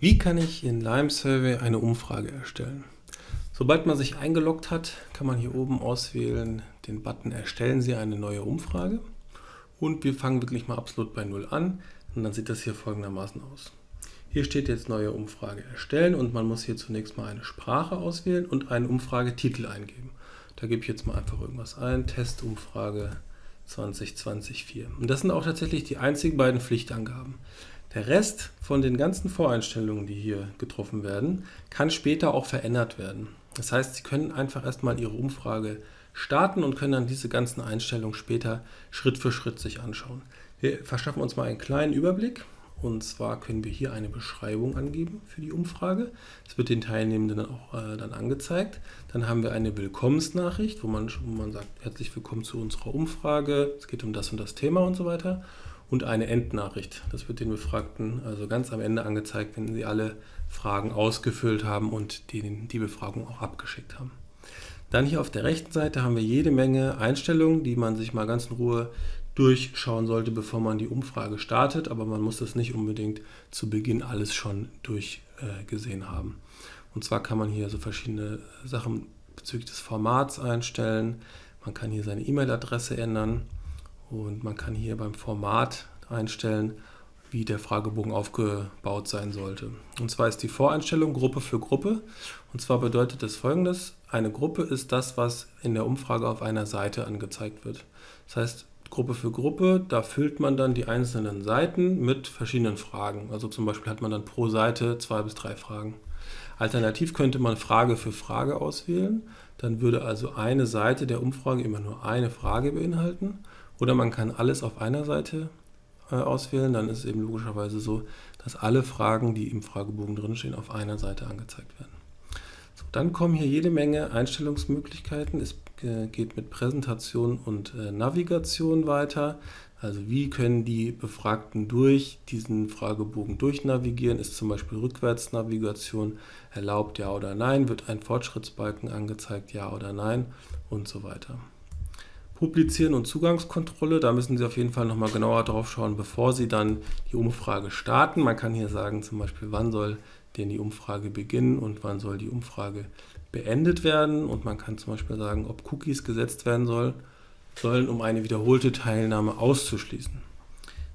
Wie kann ich in Lime Survey eine Umfrage erstellen? Sobald man sich eingeloggt hat, kann man hier oben auswählen den Button Erstellen Sie eine neue Umfrage. Und wir fangen wirklich mal absolut bei Null an und dann sieht das hier folgendermaßen aus. Hier steht jetzt neue Umfrage erstellen und man muss hier zunächst mal eine Sprache auswählen und einen Umfragetitel eingeben. Da gebe ich jetzt mal einfach irgendwas ein, Testumfrage 2020 4. Und das sind auch tatsächlich die einzigen beiden Pflichtangaben. Der Rest von den ganzen Voreinstellungen, die hier getroffen werden, kann später auch verändert werden. Das heißt, Sie können einfach erstmal Ihre Umfrage starten und können dann diese ganzen Einstellungen später Schritt für Schritt sich anschauen. Wir verschaffen uns mal einen kleinen Überblick. Und zwar können wir hier eine Beschreibung angeben für die Umfrage. Das wird den Teilnehmenden auch äh, dann angezeigt. Dann haben wir eine Willkommensnachricht, wo man, wo man sagt, herzlich willkommen zu unserer Umfrage. Es geht um das und das Thema und so weiter und eine Endnachricht. Das wird den Befragten also ganz am Ende angezeigt, wenn sie alle Fragen ausgefüllt haben und die, die Befragung auch abgeschickt haben. Dann hier auf der rechten Seite haben wir jede Menge Einstellungen, die man sich mal ganz in Ruhe durchschauen sollte, bevor man die Umfrage startet, aber man muss das nicht unbedingt zu Beginn alles schon durchgesehen äh, haben. Und zwar kann man hier so verschiedene Sachen bezüglich des Formats einstellen, man kann hier seine E-Mail-Adresse ändern, und man kann hier beim Format einstellen, wie der Fragebogen aufgebaut sein sollte. Und zwar ist die Voreinstellung Gruppe für Gruppe. Und zwar bedeutet das folgendes, eine Gruppe ist das, was in der Umfrage auf einer Seite angezeigt wird. Das heißt, Gruppe für Gruppe, da füllt man dann die einzelnen Seiten mit verschiedenen Fragen. Also zum Beispiel hat man dann pro Seite zwei bis drei Fragen. Alternativ könnte man Frage für Frage auswählen. Dann würde also eine Seite der Umfrage immer nur eine Frage beinhalten. Oder man kann alles auf einer Seite äh, auswählen, dann ist es eben logischerweise so, dass alle Fragen, die im Fragebogen drinstehen, auf einer Seite angezeigt werden. So, dann kommen hier jede Menge Einstellungsmöglichkeiten. Es äh, geht mit Präsentation und äh, Navigation weiter. Also wie können die Befragten durch diesen Fragebogen durchnavigieren? Ist zum Beispiel Rückwärtsnavigation erlaubt, ja oder nein? Wird ein Fortschrittsbalken angezeigt, ja oder nein? Und so weiter. Publizieren und Zugangskontrolle, da müssen Sie auf jeden Fall nochmal genauer drauf schauen, bevor Sie dann die Umfrage starten. Man kann hier sagen zum Beispiel, wann soll denn die Umfrage beginnen und wann soll die Umfrage beendet werden. Und man kann zum Beispiel sagen, ob Cookies gesetzt werden soll, sollen, um eine wiederholte Teilnahme auszuschließen.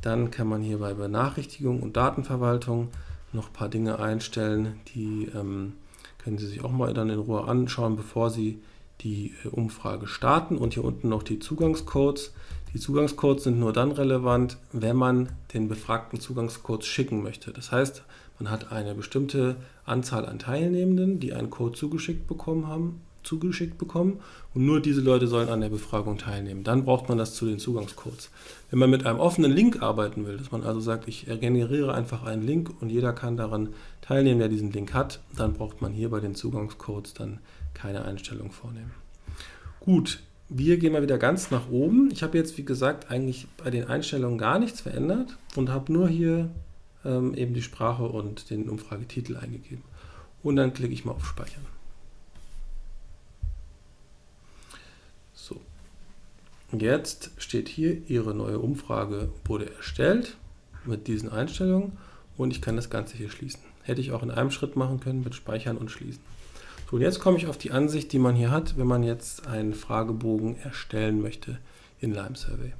Dann kann man hier bei Benachrichtigung und Datenverwaltung noch ein paar Dinge einstellen, die ähm, können Sie sich auch mal dann in Ruhe anschauen, bevor Sie die äh, Umfrage starten und hier unten noch die Zugangscodes. Die Zugangscodes sind nur dann relevant, wenn man den befragten Zugangscodes schicken möchte. Das heißt, man hat eine bestimmte Anzahl an Teilnehmenden, die einen Code zugeschickt bekommen haben, zugeschickt bekommen und nur diese Leute sollen an der Befragung teilnehmen. Dann braucht man das zu den Zugangscodes. Wenn man mit einem offenen Link arbeiten will, dass man also sagt, ich generiere einfach einen Link und jeder kann daran teilnehmen, der diesen Link hat, dann braucht man hier bei den Zugangscodes dann keine Einstellung vornehmen. Gut, wir gehen mal wieder ganz nach oben. Ich habe jetzt, wie gesagt, eigentlich bei den Einstellungen gar nichts verändert und habe nur hier ähm, eben die Sprache und den Umfragetitel eingegeben. Und dann klicke ich mal auf Speichern. So, jetzt steht hier, Ihre neue Umfrage wurde erstellt mit diesen Einstellungen und ich kann das Ganze hier schließen. Hätte ich auch in einem Schritt machen können mit Speichern und Schließen. So, und jetzt komme ich auf die Ansicht, die man hier hat, wenn man jetzt einen Fragebogen erstellen möchte in Lime Survey.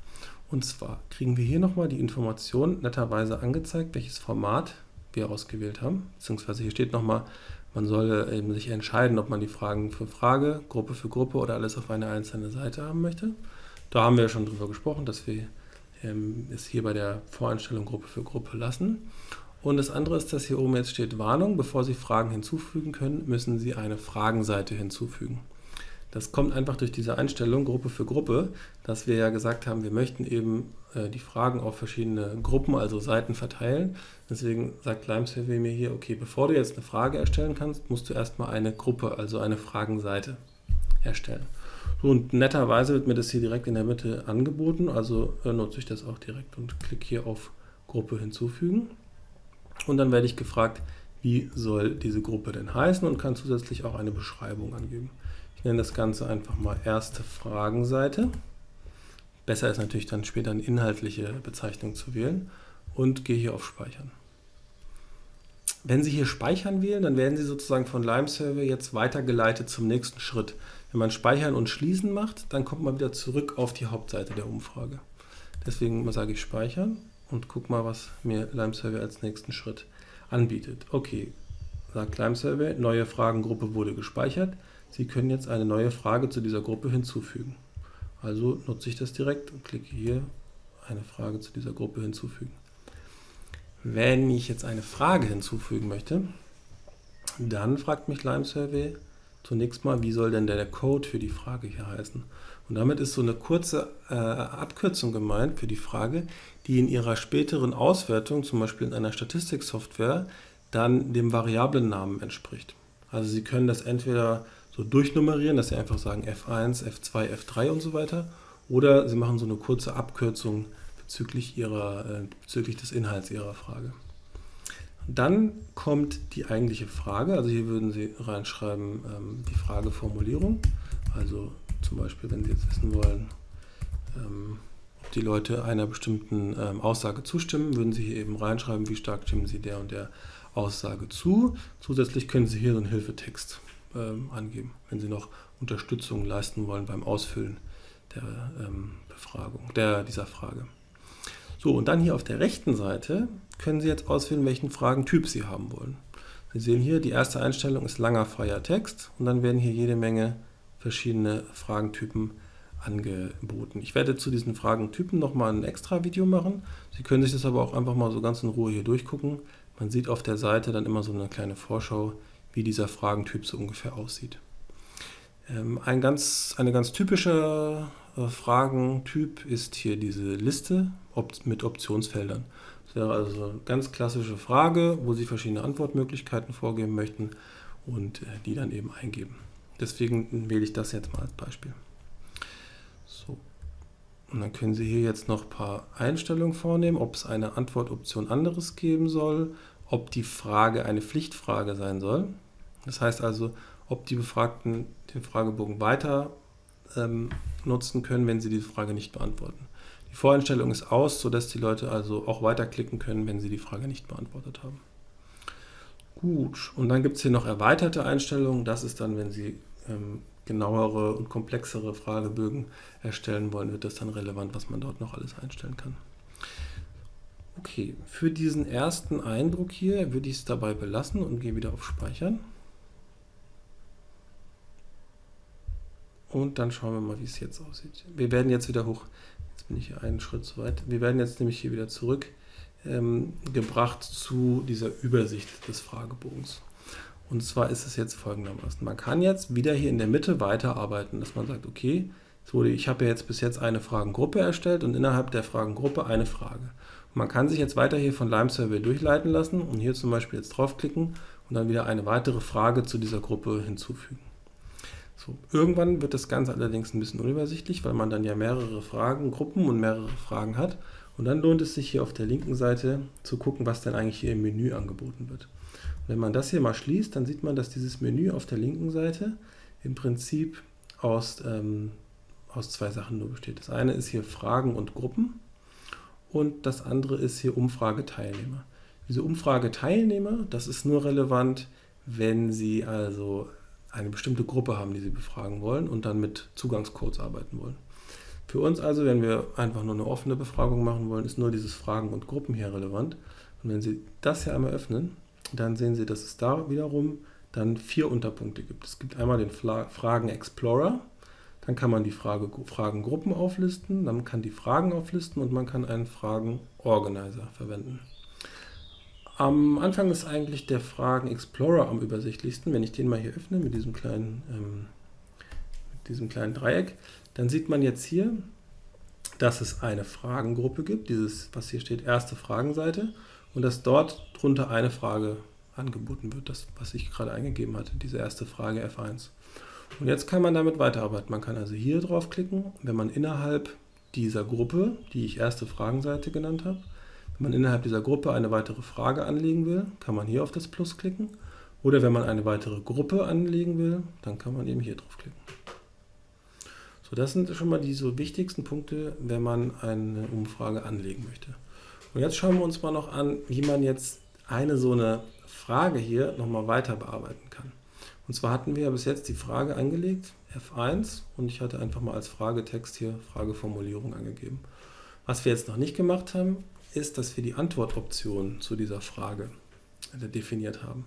Und zwar kriegen wir hier nochmal die Information netterweise angezeigt, welches Format wir ausgewählt haben. Beziehungsweise hier steht nochmal, man soll eben sich entscheiden, ob man die Fragen für Frage, Gruppe für Gruppe oder alles auf eine einzelne Seite haben möchte. Da haben wir schon drüber gesprochen, dass wir ähm, es hier bei der Voreinstellung Gruppe für Gruppe lassen. Und das andere ist, dass hier oben jetzt steht Warnung. Bevor Sie Fragen hinzufügen können, müssen Sie eine Fragenseite hinzufügen. Das kommt einfach durch diese Einstellung Gruppe für Gruppe, dass wir ja gesagt haben, wir möchten eben äh, die Fragen auf verschiedene Gruppen, also Seiten verteilen. Deswegen sagt LimeSurvey mir hier, okay, bevor du jetzt eine Frage erstellen kannst, musst du erstmal eine Gruppe, also eine Fragenseite erstellen. So, und netterweise wird mir das hier direkt in der Mitte angeboten, also äh, nutze ich das auch direkt und klicke hier auf Gruppe hinzufügen. Und dann werde ich gefragt, wie soll diese Gruppe denn heißen und kann zusätzlich auch eine Beschreibung angeben. Ich nenne das Ganze einfach mal erste Fragenseite. Besser ist natürlich dann später eine inhaltliche Bezeichnung zu wählen und gehe hier auf Speichern. wenn Sie hier Speichern wählen, dann werden Sie sozusagen von Lime Survey jetzt weitergeleitet zum nächsten Schritt. Wenn man Speichern und Schließen macht, dann kommt man wieder zurück auf die Hauptseite der Umfrage. Deswegen sage ich Speichern und guck mal, was mir Lime Survey als nächsten Schritt anbietet. Okay, sagt Lime Survey, neue Fragengruppe wurde gespeichert. Sie können jetzt eine neue Frage zu dieser Gruppe hinzufügen. Also nutze ich das direkt und klicke hier eine Frage zu dieser Gruppe hinzufügen. Wenn ich jetzt eine Frage hinzufügen möchte, dann fragt mich Lime Survey zunächst mal, wie soll denn der Code für die Frage hier heißen? Und damit ist so eine kurze äh, Abkürzung gemeint für die Frage, die in ihrer späteren Auswertung, zum Beispiel in einer Statistiksoftware, dann dem Variablennamen entspricht. Also Sie können das entweder so durchnummerieren, dass Sie einfach sagen F1, F2, F3 und so weiter, oder Sie machen so eine kurze Abkürzung bezüglich, ihrer, äh, bezüglich des Inhalts Ihrer Frage. Dann kommt die eigentliche Frage, also hier würden Sie reinschreiben ähm, die Frageformulierung, also zum Beispiel, wenn Sie jetzt wissen wollen, ähm, ob die Leute einer bestimmten ähm, Aussage zustimmen, würden Sie hier eben reinschreiben, wie stark stimmen Sie der und der Aussage zu. Zusätzlich können Sie hier so einen Hilfetext ähm, angeben, wenn Sie noch Unterstützung leisten wollen beim Ausfüllen der ähm, Befragung, der, dieser Frage. So, und dann hier auf der rechten Seite können Sie jetzt auswählen, welchen Fragentyp Sie haben wollen. Sie sehen hier, die erste Einstellung ist langer freier Text und dann werden hier jede Menge verschiedene Fragentypen angeboten. Ich werde zu diesen Fragentypen nochmal ein extra Video machen. Sie können sich das aber auch einfach mal so ganz in Ruhe hier durchgucken. Man sieht auf der Seite dann immer so eine kleine Vorschau, wie dieser Fragentyp so ungefähr aussieht. Ähm, ein ganz, eine ganz typische äh, Fragentyp ist hier diese Liste mit Optionsfeldern. Das wäre also eine ganz klassische Frage, wo Sie verschiedene Antwortmöglichkeiten vorgeben möchten und äh, die dann eben eingeben. Deswegen wähle ich das jetzt mal als Beispiel. So. Und dann können Sie hier jetzt noch ein paar Einstellungen vornehmen, ob es eine Antwortoption anderes geben soll, ob die Frage eine Pflichtfrage sein soll. Das heißt also, ob die Befragten den Fragebogen weiter ähm, nutzen können, wenn sie die Frage nicht beantworten. Die Voreinstellung ist aus, sodass die Leute also auch weiterklicken können, wenn sie die Frage nicht beantwortet haben. Gut, und dann gibt es hier noch erweiterte Einstellungen. Das ist dann, wenn Sie ähm, genauere und komplexere Fragebögen erstellen wollen, wird das dann relevant, was man dort noch alles einstellen kann. Okay, für diesen ersten Eindruck hier würde ich es dabei belassen und gehe wieder auf Speichern. Und dann schauen wir mal, wie es jetzt aussieht. Wir werden jetzt wieder hoch, jetzt bin ich hier einen Schritt zu weit, wir werden jetzt nämlich hier wieder zurück ähm, gebracht zu dieser Übersicht des Fragebogens. Und zwar ist es jetzt folgendermaßen. Man kann jetzt wieder hier in der Mitte weiterarbeiten, dass man sagt, okay, wurde, ich habe ja jetzt bis jetzt eine Fragengruppe erstellt und innerhalb der Fragengruppe eine Frage. Und man kann sich jetzt weiter hier von Lime Survey durchleiten lassen und hier zum Beispiel jetzt draufklicken und dann wieder eine weitere Frage zu dieser Gruppe hinzufügen. So, irgendwann wird das Ganze allerdings ein bisschen unübersichtlich, weil man dann ja mehrere Fragengruppen und mehrere Fragen hat. Und dann lohnt es sich hier auf der linken Seite zu gucken, was denn eigentlich hier im Menü angeboten wird. Und wenn man das hier mal schließt, dann sieht man, dass dieses Menü auf der linken Seite im Prinzip aus, ähm, aus zwei Sachen nur besteht. Das eine ist hier Fragen und Gruppen und das andere ist hier Umfrageteilnehmer. Diese Umfrageteilnehmer, das ist nur relevant, wenn Sie also eine bestimmte Gruppe haben, die Sie befragen wollen und dann mit Zugangscodes arbeiten wollen. Für uns also, wenn wir einfach nur eine offene Befragung machen wollen, ist nur dieses Fragen und Gruppen hier relevant. Und wenn Sie das hier einmal öffnen, dann sehen Sie, dass es da wiederum dann vier Unterpunkte gibt. Es gibt einmal den Fragen Explorer, dann kann man die Frage, Fragengruppen auflisten, dann kann die Fragen auflisten und man kann einen Fragen Organizer verwenden. Am Anfang ist eigentlich der Fragen Explorer am übersichtlichsten. Wenn ich den mal hier öffne mit diesem kleinen, ähm, mit diesem kleinen Dreieck, dann sieht man jetzt hier, dass es eine Fragengruppe gibt, dieses, was hier steht, erste Fragenseite, und dass dort drunter eine Frage angeboten wird, das, was ich gerade eingegeben hatte, diese erste Frage F1. Und jetzt kann man damit weiterarbeiten. Man kann also hier draufklicken, wenn man innerhalb dieser Gruppe, die ich erste Fragenseite genannt habe, wenn man innerhalb dieser Gruppe eine weitere Frage anlegen will, kann man hier auf das Plus klicken. Oder wenn man eine weitere Gruppe anlegen will, dann kann man eben hier draufklicken. So, das sind schon mal die so wichtigsten Punkte, wenn man eine Umfrage anlegen möchte. Und jetzt schauen wir uns mal noch an, wie man jetzt eine so eine Frage hier nochmal weiter bearbeiten kann. Und zwar hatten wir ja bis jetzt die Frage angelegt, F1, und ich hatte einfach mal als Fragetext hier Frageformulierung angegeben. Was wir jetzt noch nicht gemacht haben, ist, dass wir die Antwortoption zu dieser Frage definiert haben.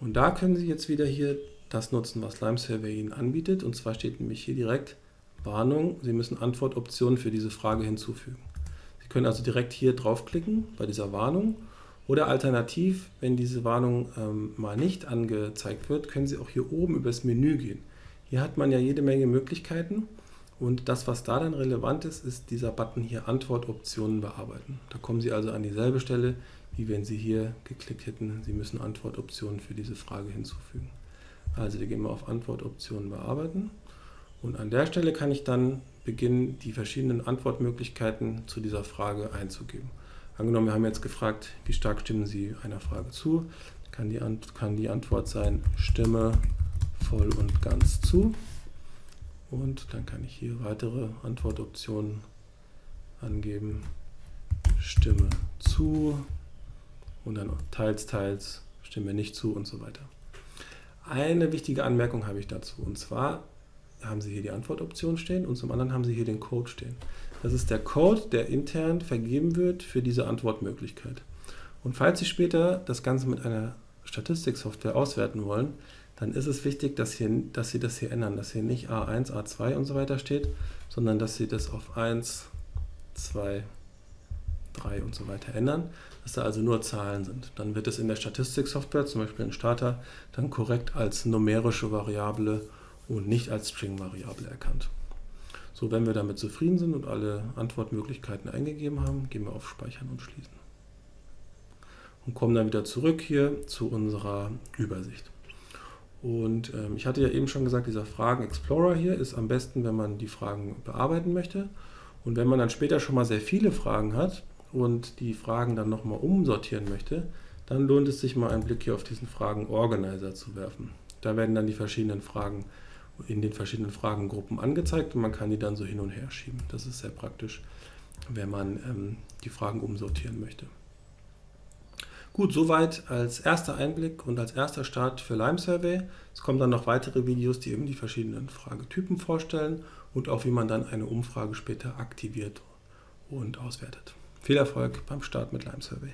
Und da können Sie jetzt wieder hier das nutzen, was Lime Survey Ihnen anbietet. Und zwar steht nämlich hier direkt Warnung, Sie müssen Antwortoptionen für diese Frage hinzufügen. Sie können also direkt hier draufklicken bei dieser Warnung oder alternativ, wenn diese Warnung ähm, mal nicht angezeigt wird, können Sie auch hier oben über das Menü gehen. Hier hat man ja jede Menge Möglichkeiten und das, was da dann relevant ist, ist dieser Button hier Antwortoptionen bearbeiten. Da kommen Sie also an dieselbe Stelle, wie wenn Sie hier geklickt hätten, Sie müssen Antwortoptionen für diese Frage hinzufügen. Also wir gehen mal auf Antwortoptionen bearbeiten und an der Stelle kann ich dann beginnen, die verschiedenen Antwortmöglichkeiten zu dieser Frage einzugeben. Angenommen, wir haben jetzt gefragt, wie stark stimmen Sie einer Frage zu, kann die, kann die Antwort sein, stimme voll und ganz zu. Und dann kann ich hier weitere Antwortoptionen angeben, stimme zu und dann teils, teils, stimme nicht zu und so weiter. Eine wichtige Anmerkung habe ich dazu und zwar haben Sie hier die Antwortoption stehen und zum anderen haben Sie hier den Code stehen. Das ist der Code, der intern vergeben wird für diese Antwortmöglichkeit. Und falls Sie später das Ganze mit einer Statistiksoftware auswerten wollen, dann ist es wichtig, dass, hier, dass Sie das hier ändern, dass hier nicht A1, A2 und so weiter steht, sondern dass Sie das auf 1, 2, 3 und so weiter ändern, dass da also nur Zahlen sind. Dann wird es in der Statistiksoftware, zum Beispiel in Starter, dann korrekt als numerische Variable und nicht als String-Variable erkannt. So, wenn wir damit zufrieden sind und alle Antwortmöglichkeiten eingegeben haben, gehen wir auf Speichern und Schließen. Und kommen dann wieder zurück hier zu unserer Übersicht. Und ähm, ich hatte ja eben schon gesagt, dieser Fragen Explorer hier ist am besten, wenn man die Fragen bearbeiten möchte. Und wenn man dann später schon mal sehr viele Fragen hat und die Fragen dann nochmal umsortieren möchte, dann lohnt es sich mal einen Blick hier auf diesen Fragen Organizer zu werfen. Da werden dann die verschiedenen Fragen in den verschiedenen Fragengruppen angezeigt und man kann die dann so hin und her schieben. Das ist sehr praktisch, wenn man ähm, die Fragen umsortieren möchte. Gut, soweit als erster Einblick und als erster Start für Lime Survey. Es kommen dann noch weitere Videos, die eben die verschiedenen Fragetypen vorstellen und auch wie man dann eine Umfrage später aktiviert und auswertet. Viel Erfolg beim Start mit Lime Survey.